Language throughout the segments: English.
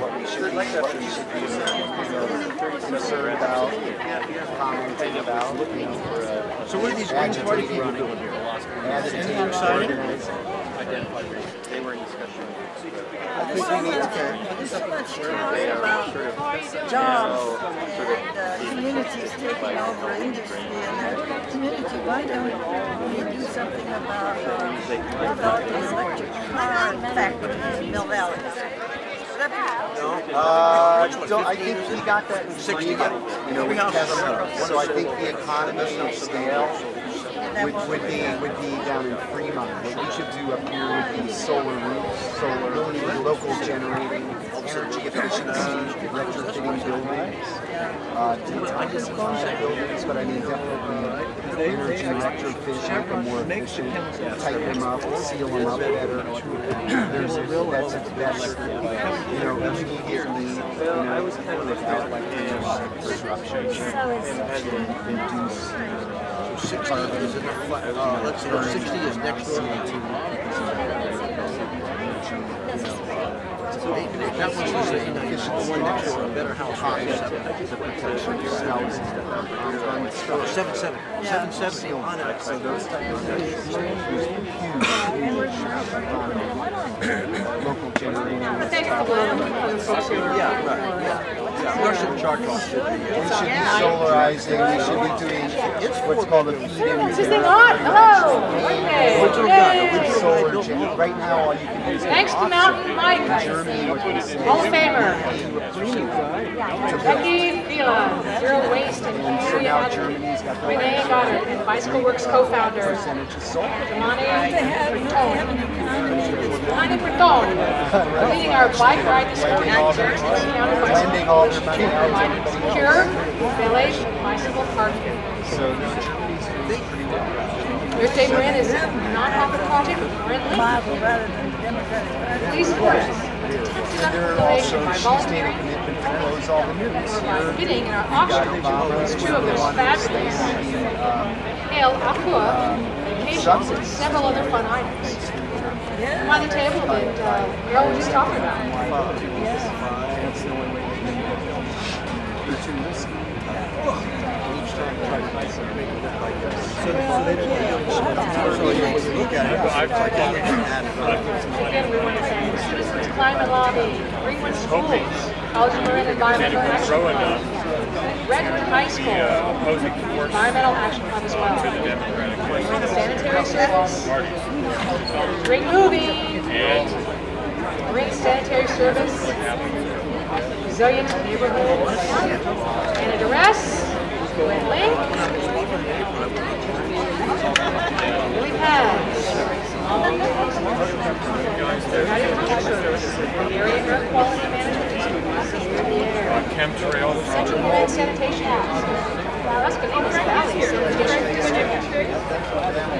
what we should be, what we should be concerned about, commenting about, you know, for a So what are these Green Party people agitating, doing here? agitating, Signing? organizing. They were in discussion. I think we need to, There's so much talk about jobs and communities taking over industry and the community. Why don't we do something about uh, developing electric car factory in Mill Valley? uh, don't, I think we got that in 60, Fremont, you know, with Tesla. So I think the economy of scale would, would be would be down in Fremont. What we should do up here would be solar roofs, solar local generating, energy efficiency, retrofitting buildings. Uh, to not just function buildings, but I mean definitely energy retrofit, make them more efficient, tighten them up, seal them up better. There's a real that's that's you know immediately you know without like disruption. And induce Sixty. Is in the flat, uh, let's see, sixty is next door to That one's the the one next a better house, right? Oh, Seven, seven, seven, seven, on it. So those local. Yeah, right, yeah. Russian be, We should be solarizing, we should be doing what's called a this thing on? Hello. Okay. Yay. right now all you can do is. Thanks to Mountain Mike, Hall of Famer. Becky Phelan, Zero Waste and Community Renee Goddard, Bicycle Works co-founder. Imani Breton. Leading our bike ride this morning. Lending all their money to secure village bicycle parking. Earth Day Marin is a project currently. Please support us. It's a They're also, she's made a commitment to close all the movies. By here. bidding in our We got auction. Obama's, Two of they those want fabulous um, hail aqua. vacations and several other fun items. By the table that uh, Carol was just talking about. That's the only way to risky. Each time try to make it look like this. so they so when you look at it, to. Again, we want to thank Citizens Climate Lobby, Greenwood Schools, College of Marin Environmental Action Club, Redwood High School, Environmental Action Club as well. Sanitary Service, Green Movie, Green Sanitary Service, Resilient Neighborhoods, Area Air Quality Management District, chemtrail Central Marin Sanitation. Masconomes Valley Sanitation District.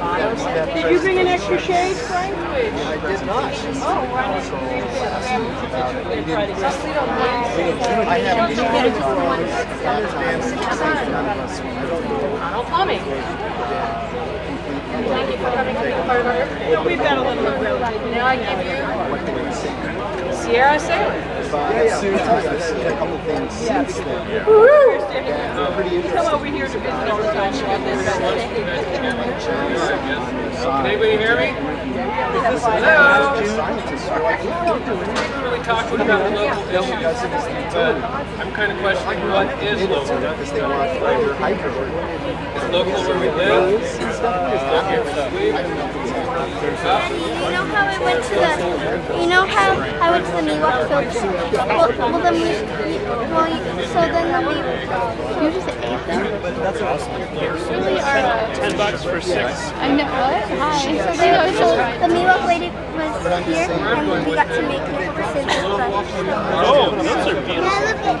Otto Sanitation. Did you bring an extra shade, Frank? I did not. Oh, why didn't you bring it? I have issues on advanced safe none of us want. Arnold Plumbing. Thank you for coming to be a part of our. We've got a little bit of Now I give you Sierra Sailor. But soon, I've seen a couple things since then. Woo! Pretty Come over here to visit all the time. Can anybody hear me? Hello. Yeah, haven't really talked about local issues, but. I'm kind of questioning what is local. Because they want fiber. Is local where we live? Is local where we live? Daddy, you know how I went to the, you know how I went to the Miwok field trip? Well, well then we, well, you, so then when we, you just ate them? That's awesome. Really are, uh, Ten bucks for six. I know, what? Hi. So they, so the Miwok lady was here and we got to make her scissors brush. Oh, those are beautiful. Yeah, look at,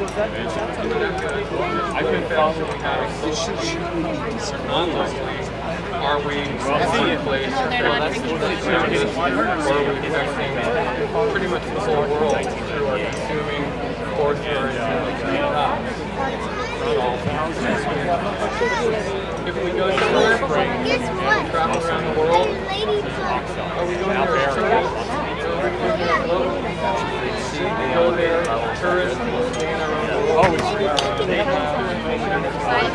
Night. I've been following online. Are we seeing a place where are we affecting pretty much the whole world through our consuming If we go somewhere Guess what? travel around the world, are we going there? Go there, tourists, stand around the world. You got your two sons and you're working out.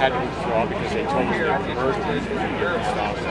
Had to withdraw because they told me they were to Europe stuff.